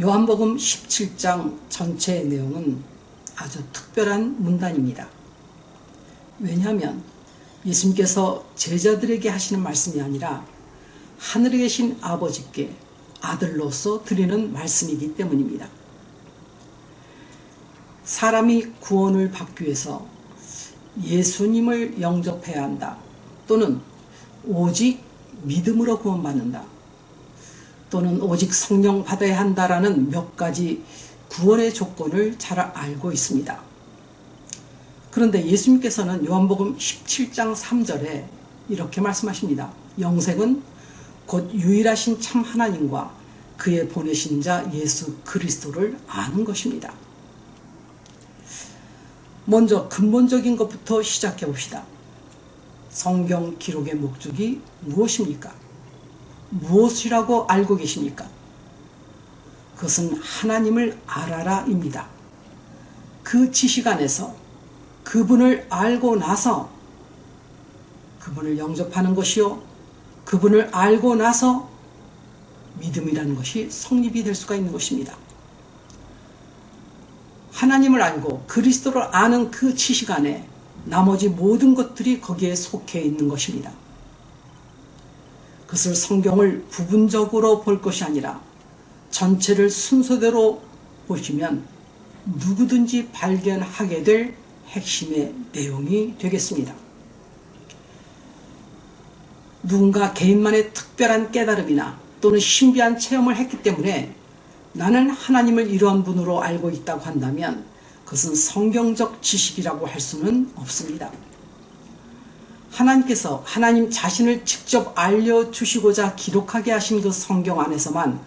요한복음 17장 전체의 내용은 아주 특별한 문단입니다. 왜냐하면 예수님께서 제자들에게 하시는 말씀이 아니라 하늘에 계신 아버지께 아들로서 드리는 말씀이기 때문입니다. 사람이 구원을 받기 위해서 예수님을 영접해야 한다. 또는 오직 믿음으로 구원받는다. 또는 오직 성령 받아야 한다라는 몇 가지 구원의 조건을 잘 알고 있습니다. 그런데 예수님께서는 요한복음 17장 3절에 이렇게 말씀하십니다. 영생은 곧 유일하신 참 하나님과 그의 보내신 자 예수 그리스도를 아는 것입니다. 먼저 근본적인 것부터 시작해 봅시다. 성경 기록의 목적이 무엇입니까? 무엇이라고 알고 계십니까? 그것은 하나님을 알아라입니다. 그 지식 안에서 그분을 알고 나서 그분을 영접하는 것이요. 그분을 알고 나서 믿음이라는 것이 성립이 될 수가 있는 것입니다. 하나님을 알고 그리스도를 아는 그 지식 안에 나머지 모든 것들이 거기에 속해 있는 것입니다. 그것을 성경을 부분적으로 볼 것이 아니라 전체를 순서대로 보시면 누구든지 발견하게 될 핵심의 내용이 되겠습니다. 누군가 개인만의 특별한 깨달음이나 또는 신비한 체험을 했기 때문에 나는 하나님을 이러한 분으로 알고 있다고 한다면 그것은 성경적 지식이라고 할 수는 없습니다. 하나님께서 하나님 자신을 직접 알려주시고자 기록하게 하신 그 성경 안에서만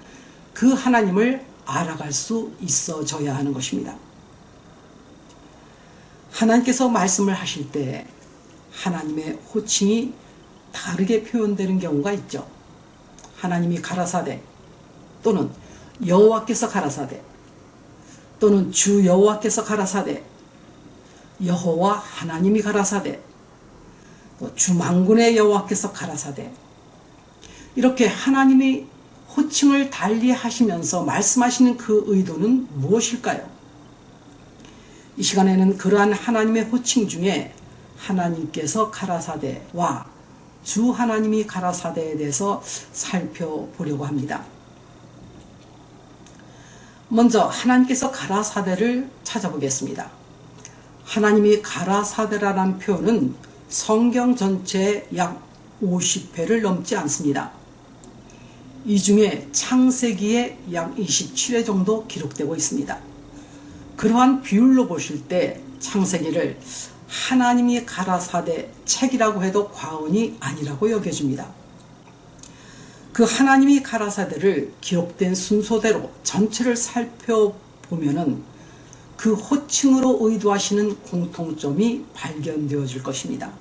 그 하나님을 알아갈 수 있어져야 하는 것입니다. 하나님께서 말씀을 하실 때 하나님의 호칭이 다르게 표현되는 경우가 있죠. 하나님이 가라사대 또는 여호와께서 가라사대 또는 주 여호와께서 가라사대 여호와 하나님이 가라사대 주망군의 여호와께서 가라사대 이렇게 하나님이 호칭을 달리 하시면서 말씀하시는 그 의도는 무엇일까요? 이 시간에는 그러한 하나님의 호칭 중에 하나님께서 가라사대와 주 하나님이 가라사대에 대해서 살펴보려고 합니다. 먼저 하나님께서 가라사대를 찾아보겠습니다. 하나님이 가라사대라는 표현은 성경 전체에 약 50회를 넘지 않습니다. 이 중에 창세기에 약 27회 정도 기록되고 있습니다. 그러한 비율로 보실 때 창세기를 하나님이 가라사대 책이라고 해도 과언이 아니라고 여겨집니다. 그 하나님이 가라사대를 기록된 순서대로 전체를 살펴보면 은 그 호칭으로 의도하시는 공통점이 발견되어질 것입니다.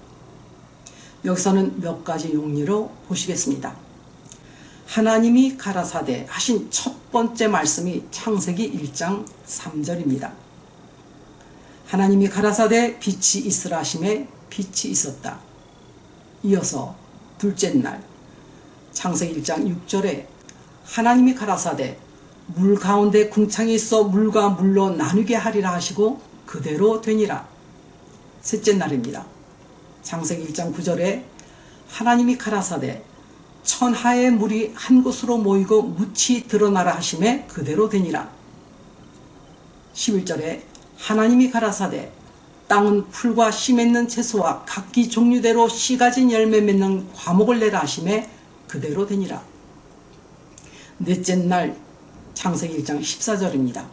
여기서는 몇 가지 용리로 보시겠습니다. 하나님이 가라사대 하신 첫 번째 말씀이 창세기 1장 3절입니다. 하나님이 가라사대 빛이 있으라 하심에 빛이 있었다. 이어서 둘째 날 창세기 1장 6절에 하나님이 가라사대 물 가운데 궁창이 있어 물과 물로 나누게 하리라 하시고 그대로 되니라. 셋째 날입니다. 창세기 1장 9절에 하나님이 가라사대 천하의 물이 한 곳으로 모이고 묻히 드러나라 하심에 그대로 되니라. 11절에 하나님이 가라사대 땅은 풀과 씨 맺는 채소와 각기 종류대로 씨 가진 열매 맺는 과목을 내라 하심에 그대로 되니라. 넷째 날 창세기 1장 14절입니다.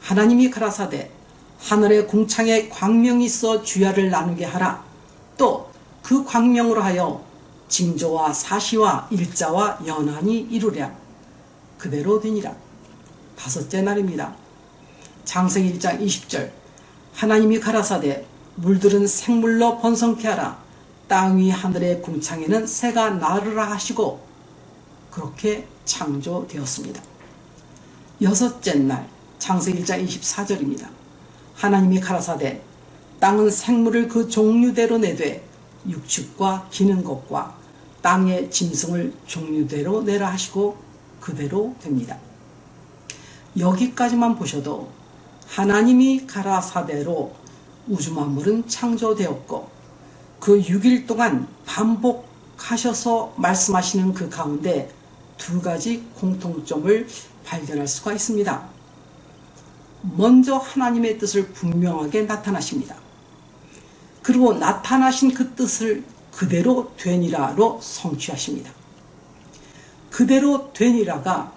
하나님이 가라사대 하늘의 궁창에 광명이 있어 주야를 나누게 하라. 또 그 광명으로 하여 징조와 사시와 일자와 연한이 이루랴. 그대로 되니라. 다섯째 날입니다. 창세기 1장 20절 하나님이 가라사대 물들은 생물로 번성케 하라. 땅 위 하늘의 궁창에는 새가 나르라 하시고 그렇게 창조되었습니다. 여섯째 날 창세기 1장 24절입니다. 하나님이 가라사대 땅은 생물을 그 종류대로 내되 육축과 기는 것과 땅의 짐승을 종류대로 내라 하시고 그대로 됩니다. 여기까지만 보셔도 하나님이 가라사대로 우주 만물은 창조되었고 그 6일 동안 반복하셔서 말씀하시는 그 가운데 두 가지 공통점을 발견할 수가 있습니다. 먼저 하나님의 뜻을 분명하게 나타나십니다. 그리고 나타나신 그 뜻을 그대로 되니라로 성취하십니다. 그대로 되니라가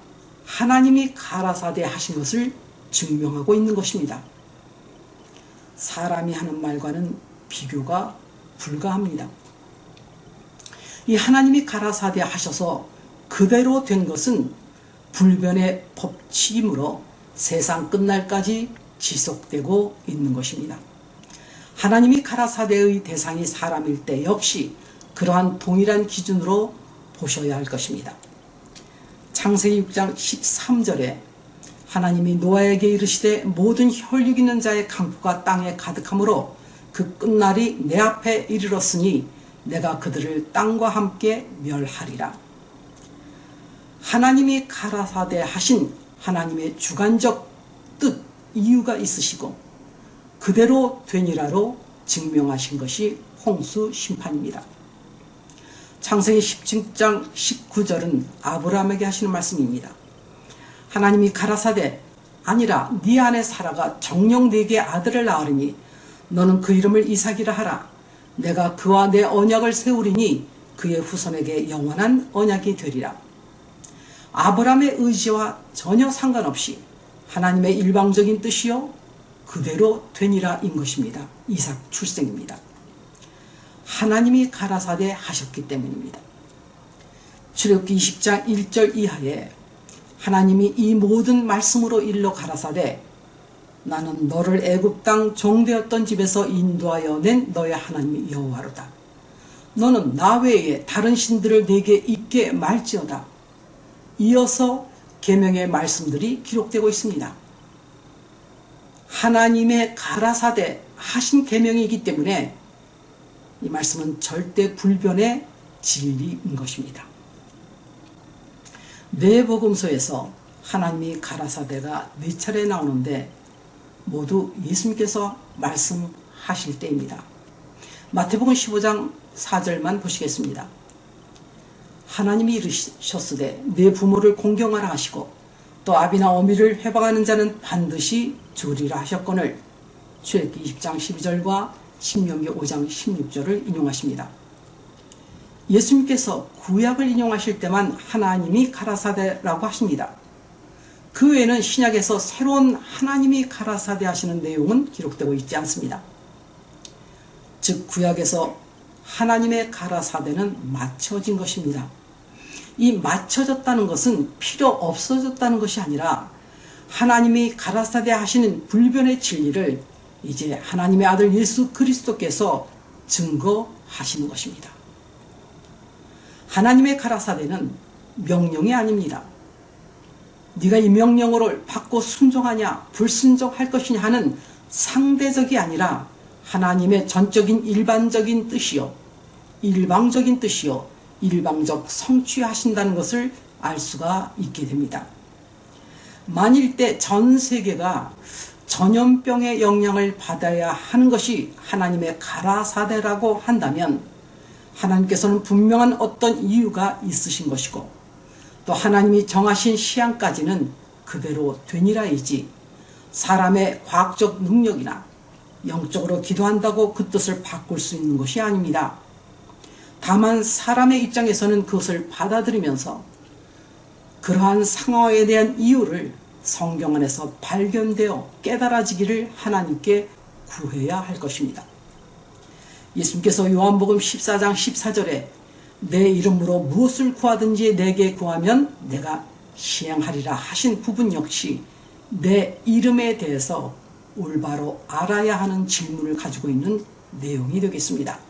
하나님이 가라사대 하신 것을 증명하고 있는 것입니다. 사람이 하는 말과는 비교가 불가합니다. 이 하나님이 가라사대 하셔서 그대로 된 것은 불변의 법칙이므로 세상 끝날까지 지속되고 있는 것입니다. 하나님이 가라사대의 대상이 사람일 때 역시 그러한 동일한 기준으로 보셔야 할 것입니다. 창세기 6장 13절에 하나님이 노아에게 이르시되 모든 혈육 있는 자의 강포가 땅에 가득하므로 그 끝날이 내 앞에 이르렀으니 내가 그들을 땅과 함께 멸하리라. 하나님이 가라사대 하신 하나님의 주관적 뜻, 이유가 있으시고 그대로 되니라로 증명하신 것이 홍수 심판입니다. 창세기 17장 19절은 아브라함에게 하시는 말씀입니다. 하나님이 가라사대 아니라 네 안에 사라가 정령 네게 아들을 낳으리니 너는 그 이름을 이삭이라 하라. 내가 그와 내 언약을 세우리니 그의 후손에게 영원한 언약이 되리라. 아브라함의 의지와 전혀 상관없이 하나님의 일방적인 뜻이요 그대로 되니라인 것입니다. 이삭 출생입니다. 하나님이 가라사대 하셨기 때문입니다. 출애굽기 20장 1절 이하에 하나님이 이 모든 말씀으로 일러 가라사대 나는 너를 애굽 땅 종되었던 집에서 인도하여 낸 너의 하나님이 여호와로다. 너는 나 외에 다른 신들을 내게 있게 말지어다. 이어서 계명의 말씀들이 기록되고 있습니다. 하나님의 가라사대 하신 계명이기 때문에 이 말씀은 절대 불변의 진리인 것입니다. 네 복음서에서 하나님이 가라사대가 네 차례 나오는데 모두 예수님께서 말씀하실 때입니다. 마태복음 15장 4절만 보시겠습니다. 하나님이 이르셨으되 내 부모를 공경하라 하시고 또 아비나 어미를 회방하는 자는 반드시 주리라 하셨거늘 출애기 20장 12절과 신명기 5장 16절을 인용하십니다. 예수님께서 구약을 인용하실 때만 하나님이 가라사대라고 하십니다. 그 외에는 신약에서 새로운 하나님이 가라사대 하시는 내용은 기록되고 있지 않습니다. 즉 구약에서 하나님의 가라사대는 맞춰진 것입니다. 이 맞춰졌다는 것은 필요 없어졌다는 것이 아니라 하나님이 가라사대 하시는 불변의 진리를 이제 하나님의 아들 예수 그리스도께서 증거하시는 것입니다. 하나님의 가라사대는 명령이 아닙니다. 네가 이 명령어를 받고 순종하냐 불순종할 것이냐 하는 상대적이 아니라 하나님의 전적인 일반적인 뜻이요 일방적인 뜻이요 일방적 성취하신다는 것을 알 수가 있게 됩니다. 만일 때 전 세계가 전염병의 영향을 받아야 하는 것이 하나님의 가라사대라고 한다면 하나님께서는 분명한 어떤 이유가 있으신 것이고 또 하나님이 정하신 시한까지는 그대로 되니라이지 사람의 과학적 능력이나 영적으로 기도한다고 그 뜻을 바꿀 수 있는 것이 아닙니다. 다만 사람의 입장에서는 그것을 받아들이면서 그러한 상황에 대한 이유를 성경 안에서 발견되어 깨달아지기를 하나님께 구해야 할 것입니다. 예수님께서 요한복음 14장 14절에 내 이름으로 무엇을 구하든지 내게 구하면 내가 시행하리라 하신 부분 역시 내 이름에 대해서 올바로 알아야 하는 질문을 가지고 있는 내용이 되겠습니다.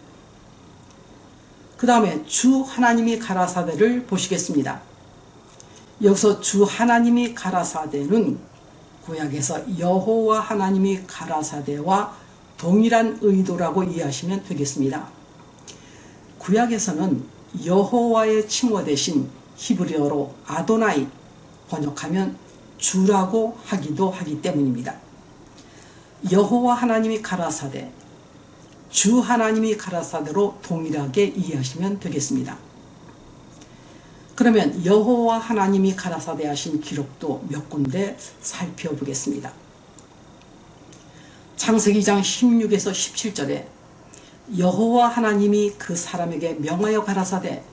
그 다음에 주 하나님이 가라사대를 보시겠습니다. 여기서 주 하나님이 가라사대는 구약에서 여호와 하나님이 가라사대와 동일한 의도라고 이해하시면 되겠습니다. 구약에서는 여호와의 칭호 대신 히브리어로 아도나이 번역하면 주라고 하기도 하기 때문입니다. 여호와 하나님이 가라사대 주 하나님이 가라사대로 동일하게 이해하시면 되겠습니다. 그러면 여호와 하나님이 가라사대 하신 기록도 몇 군데 살펴보겠습니다. 창세기 2장 16에서 17절에 여호와 하나님이 그 사람에게 명하여 가라사대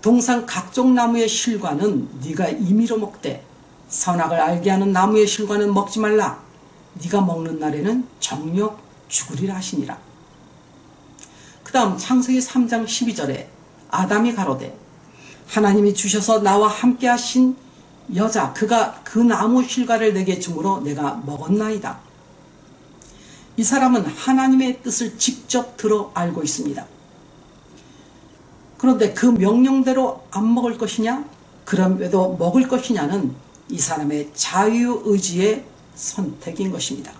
동산 각종 나무의 실과는 네가 임의로 먹되 선악을 알게 하는 나무의 실과는 먹지 말라 네가 먹는 날에는 정력 죽으리라 하시니라 그 다음 창세기 3장 12절에 아담이 가로되 하나님이 주셔서 나와 함께 하신 여자 그가 그 나무 실과를 내게 주므로 내가 먹었나이다 이 사람은 하나님의 뜻을 직접 들어 알고 있습니다. 그런데 그 명령대로 안 먹을 것이냐? 그럼에도 먹을 것이냐는 이 사람의 자유의지의 선택인 것입니다.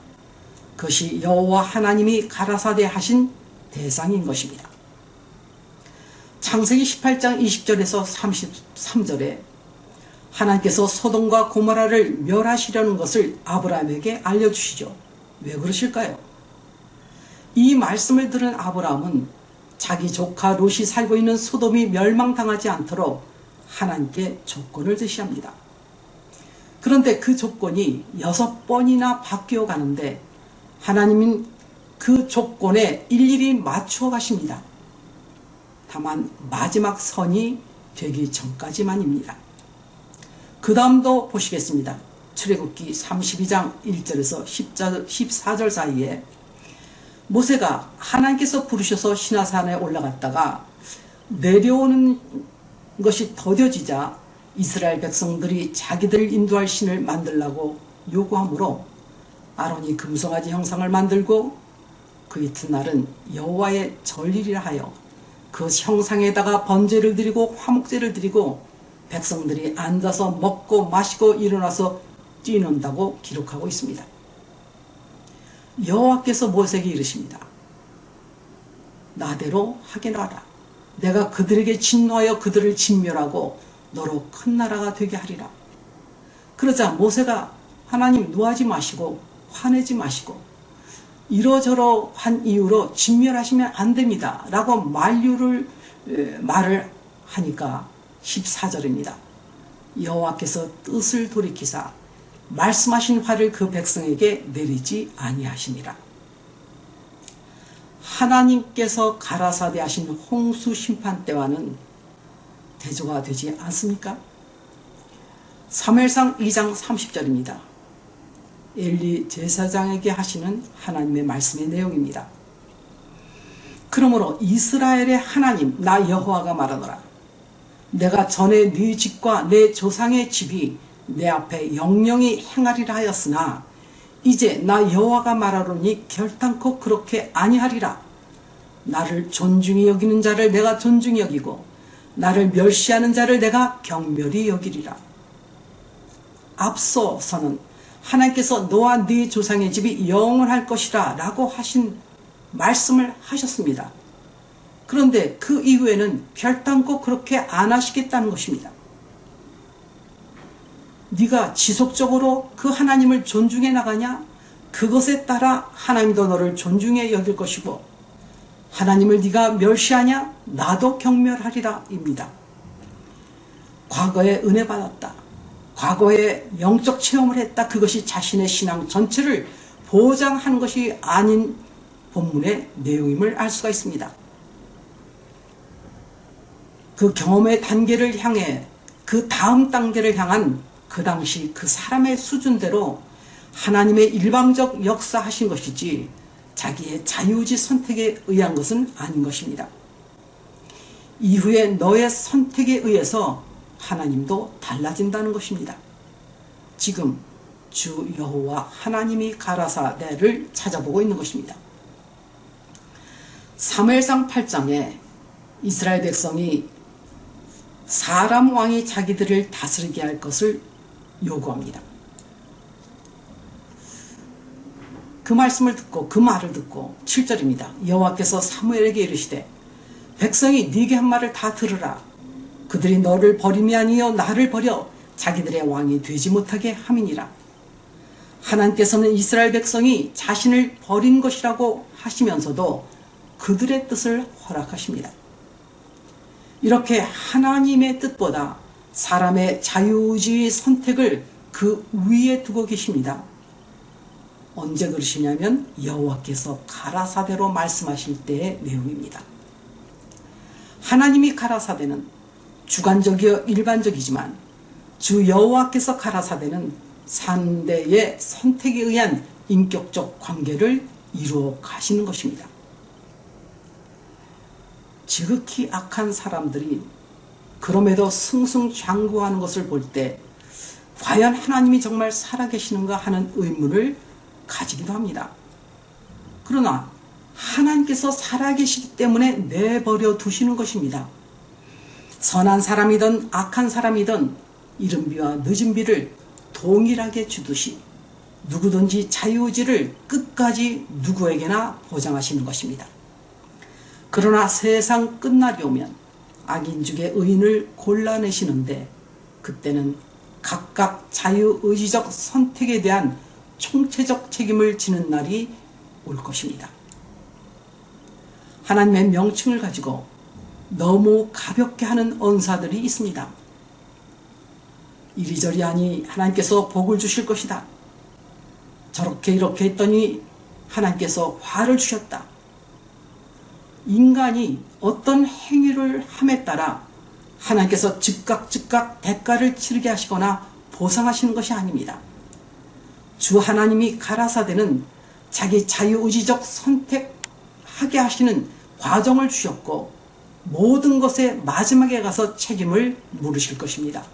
그것이 여호와 하나님이 가라사대 하신 대상인 것입니다. 창세기 18장 20절에서 33절에 하나님께서 소돔과 고모라를 멸하시려는 것을 아브라함에게 알려주시죠. 왜 그러실까요? 이 말씀을 들은 아브라함은 자기 조카 롯이 살고 있는 소돔이 멸망당하지 않도록 하나님께 조건을 제시합니다. 그런데 그 조건이 여섯 번이나 바뀌어 가는데 하나님은 그 조건에 일일이 맞추어 가십니다. 다만 마지막 선이 되기 전까지만입니다. 그 다음도 보시겠습니다. 출애굽기 32장 1절에서 14절 사이에 모세가 하나님께서 부르셔서 신화산에 올라갔다가 내려오는 것이 더뎌지자 이스라엘 백성들이 자기들 인도할 신을 만들라고 요구하므로 아론이 금송아지 형상을 만들고 그 이튿날은 여호와의 전일이라 하여 그 형상에다가 번제를 드리고 화목제를 드리고 백성들이 앉아서 먹고 마시고 일어나서 뛰는다고 기록하고 있습니다. 여호와께서 모세에게 이르십니다. 나대로 하게 놔라. 내가 그들에게 진노하여 그들을 진멸하고 너로 큰 나라가 되게 하리라. 그러자 모세가 하나님 노하지 마시고 화내지 마시고 이러저러 한 이유로 진멸하시면 안 됩니다. 라고 만류를 말을 하니까 14절입니다. 여호와께서 뜻을 돌이키사 말씀하신 화를 그 백성에게 내리지 아니하시니라. 하나님께서 가라사대 하신 홍수 심판 때와는 대조가 되지 않습니까? 3일상 2장 30절입니다. 엘리 제사장에게 하시는 하나님의 말씀의 내용입니다. 그러므로 이스라엘의 하나님 나 여호와가 말하노라. 내가 전에 네 집과 내 조상의 집이 내 앞에 영영이 행하리라 하였으나 이제 나 여호와가 말하노니 결단코 그렇게 아니하리라. 나를 존중히 여기는 자를 내가 존중히 여기고 나를 멸시하는 자를 내가 경멸히 여기리라. 앞서서는 하나님께서 너와 네 조상의 집이 영원할 것이라 라고 하신 말씀을 하셨습니다. 그런데 그 이후에는 결단코 그렇게 안 하시겠다는 것입니다. 네가 지속적으로 그 하나님을 존중해 나가냐? 그것에 따라 하나님도 너를 존중해 여길 것이고 하나님을 네가 멸시하냐? 나도 경멸하리라 입니다. 과거에 은혜 받았다. 과거에 영적 체험을 했다. 그것이 자신의 신앙 전체를 보장하는 것이 아닌 본문의 내용임을 알 수가 있습니다. 그 경험의 단계를 향해 그 다음 단계를 향한 그 당시 그 사람의 수준대로 하나님의 일방적 역사하신 것이지 자기의 자유지 선택에 의한 것은 아닌 것입니다. 이후에 너의 선택에 의해서 하나님도 달라진다는 것입니다. 지금 주 여호와 하나님이 가라사대를 찾아보고 있는 것입니다. 3회상 8장에 이스라엘 백성이 사람 왕이 자기들을 다스리게 할 것을 요구합니다. 그 말씀을 듣고 그 말을 듣고 7절입니다. 여호와께서 사무엘에게 이르시되 백성이 네게 한 말을 다 들으라. 그들이 너를 버림이 아니요 나를 버려 자기들의 왕이 되지 못하게 함이니라. 하나님께서는 이스라엘 백성이 자신을 버린 것이라고 하시면서도 그들의 뜻을 허락하십니다. 이렇게 하나님의 뜻보다 사람의 자유의지의 선택을 그 위에 두고 계십니다. 언제 그러시냐면 여호와께서 가라사대로 말씀하실 때의 내용입니다. 하나님이 가라사대는 주관적이어 일반적이지만 주 여호와께서 가라사대는 상대의 선택에 의한 인격적 관계를 이루어 가시는 것입니다. 지극히 악한 사람들이 그럼에도 승승장구하는 것을 볼 때 과연 하나님이 정말 살아계시는가 하는 의문을 가지기도 합니다. 그러나 하나님께서 살아계시기 때문에 내버려 두시는 것입니다. 선한 사람이든 악한 사람이든 이른 비와 늦은 비를 동일하게 주듯이 누구든지 자유의지를 끝까지 누구에게나 보장하시는 것입니다. 그러나 세상 끝날이 오면 악인 중에 의인을 골라내시는데 그때는 각각 자유의지적 선택에 대한 총체적 책임을 지는 날이 올 것입니다. 하나님의 명칭을 가지고 너무 가볍게 하는 언사들이 있습니다. 이리저리 하니 하나님께서 복을 주실 것이다. 저렇게 이렇게 했더니 하나님께서 화를 주셨다. 인간이 어떤 행위를 함에 따라 하나님께서 즉각 즉각 대가를 치르게 하시거나 보상하시는 것이 아닙니다. 주 하나님이 가라사대는 자기 자유의지적 선택하게 하시는 과정을 주셨고 모든 것의 마지막에 가서 책임을 물으실 것입니다.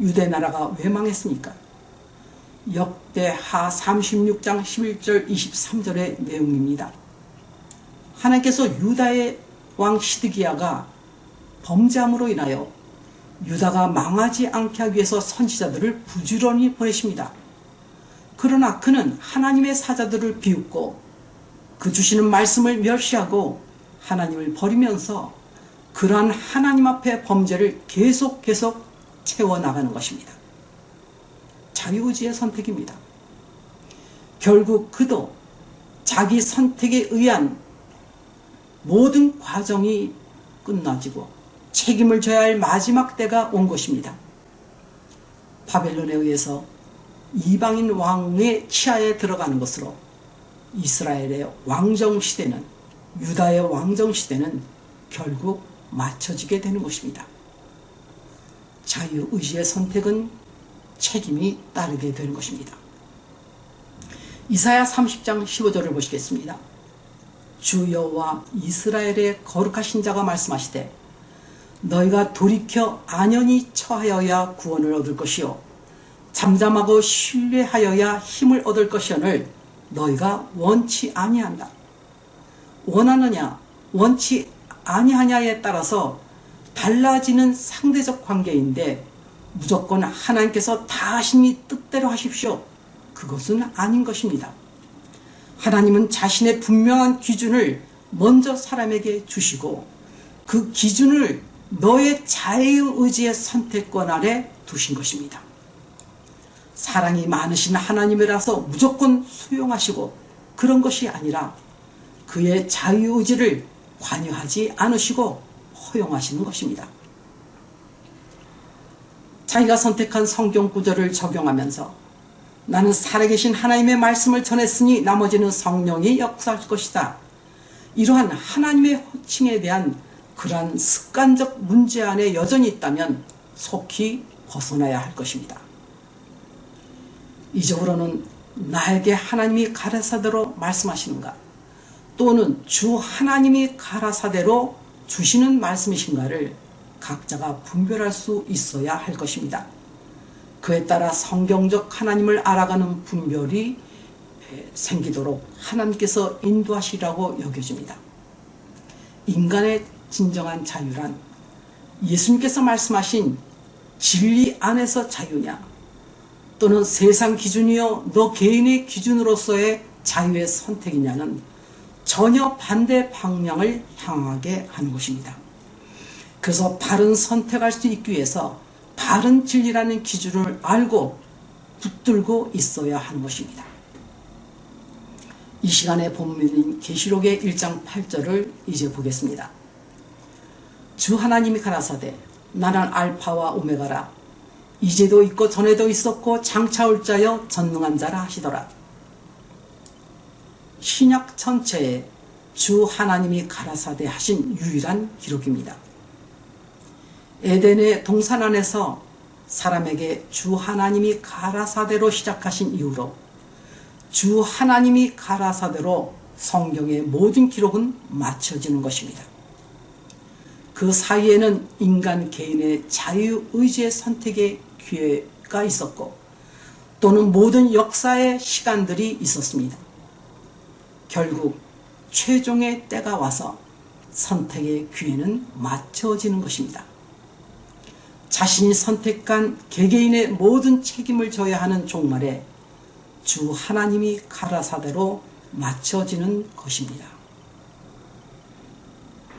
유대 나라가 왜 망했습니까? 역대하 36장 11절 23절의 내용입니다. 하나님께서 유다의 왕 시드기야가 범죄함으로 인하여 유다가 망하지 않게 하기 위해서 선지자들을 부지런히 보내십니다. 그러나 그는 하나님의 사자들을 비웃고 그 주시는 말씀을 멸시하고 하나님을 버리면서 그러한 하나님 앞에 범죄를 계속 계속 채워나가는 것입니다. 자유의지의 선택입니다. 결국 그도 자기 선택에 의한 모든 과정이 끝나지고 책임을 져야 할 마지막 때가 온 것입니다. 바벨론에 의해서 이방인 왕의 치하에 들어가는 것으로 이스라엘의 왕정 시대는 유다의 왕정 시대는 결국 맞춰지게 되는 것입니다. 자유의지의 선택은 책임이 따르게 되는 것입니다. 이사야 30장 15절을 보시겠습니다. 주 여호와 이스라엘의 거룩하신 자가 말씀하시되 너희가 돌이켜 안연히 처하여야 구원을 얻을 것이요 잠잠하고 신뢰하여야 힘을 얻을 것이오늘 너희가 원치 아니한다. 원하느냐 원치 아니하냐에 따라서 달라지는 상대적 관계인데 무조건 하나님께서 다 하시니 뜻대로 하십시오. 그것은 아닌 것입니다. 하나님은 자신의 분명한 기준을 먼저 사람에게 주시고 그 기준을 너의 자유의지의 선택권 아래 두신 것입니다. 사랑이 많으신 하나님이라서 무조건 수용하시고 그런 것이 아니라 그의 자유의지를 관여하지 않으시고 허용하시는 것입니다. 자기가 선택한 성경 구절을 적용하면서 나는 살아계신 하나님의 말씀을 전했으니 나머지는 성령이 역사할 것이다. 이러한 하나님의 호칭에 대한 그러한 습관적 문제 안에 여전히 있다면 속히 벗어나야 할 것입니다. 이적으로는 나에게 하나님이 가라사대로 말씀하시는가 또는 주 하나님이 가라사대로 주시는 말씀이신가를 각자가 분별할 수 있어야 할 것입니다. 그에 따라 성경적 하나님을 알아가는 분별이 생기도록 하나님께서 인도하시라고 여겨집니다. 인간의 진정한 자유란 예수님께서 말씀하신 진리 안에서 자유냐 또는 세상 기준이요 너 개인의 기준으로서의 자유의 선택이냐는 전혀 반대 방향을 향하게 하는 것입니다. 그래서 바른 선택할 수 있기 위해서 바른 진리라는 기준을 알고 붙들고 있어야 하는 것입니다. 이 시간에 본문인 계시록의 1장 8절을 이제 보겠습니다. 주 하나님이 가라사대 나는 알파와 오메가라 이제도 있고 전에도 있었고 장차 올 자여 전능한 자라 하시더라. 신약 전체에 주 하나님이 가라사대 하신 유일한 기록입니다. 에덴의 동산 안에서 사람에게 주 하나님이 가라사대로 시작하신 이후로 주 하나님이 가라사대로 성경의 모든 기록은 맞춰지는 것입니다. 그 사이에는 인간 개인의 자유의지의 선택의 기회가 있었고 또는 모든 역사의 시간들이 있었습니다. 결국 최종의 때가 와서 선택의 기회는 맞춰지는 것입니다. 자신이 선택한 개개인의 모든 책임을 져야 하는 종말에 주 하나님이 가라사대로 맞춰지는 것입니다.